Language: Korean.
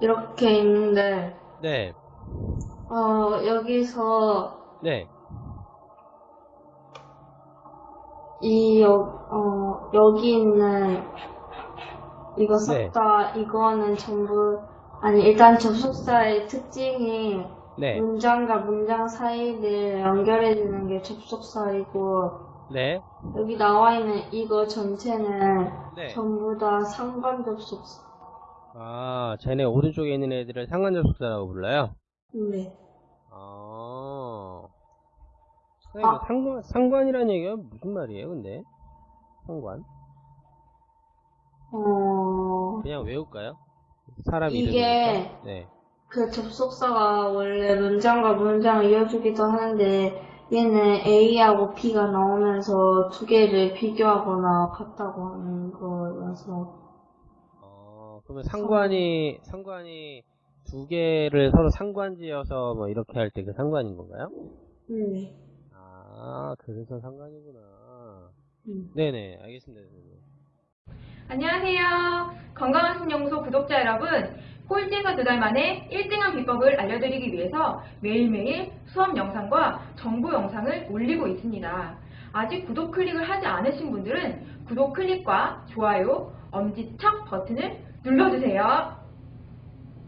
이렇게 있는데, 네, 어, 여기서 네, 이, 여, 어, 여기 있는 이거 네. 싹다 이거는 전부, 아니, 일단 접속사의 특징이 네, 문장과 문장 사이를 연결해주는 게 접속사이고, 네, 여기 나와 있는 이거 전체는 네. 전부 다 상관 접속사. 아, 쟤네 오른쪽에 있는 애들을 상관접속사라고 불러요? 네. 아, 아. 상관, 상관이라는 얘기가 무슨 말이에요, 근데? 상관? 어, 그냥 외울까요? 사람 이게 이름이니까. 네. 그 접속사가 원래 문장과 문장을 이어주기도 하는데 얘는 A하고 B가 나오면서 두 개를 비교하거나 같다고 하는 거라서 어, 그러면 상관이, 상관이 두 개를 서로 상관지어서 뭐 이렇게 할 때 그 상관인 건가요? 네. 아, 그래서 상관이구나. 음. 네네, 알겠습니다. 선생님. 안녕하세요. 건강한 신연구소 구독자 여러분. 꼴찌에서 두 달 만에 1등한 비법을 알려드리기 위해서 매일매일 수업 영상과 정보 영상을 올리고 있습니다. 아직 구독 클릭을 하지 않으신 분들은 구독 클릭과 좋아요, 엄지척 버튼을 눌러주세요.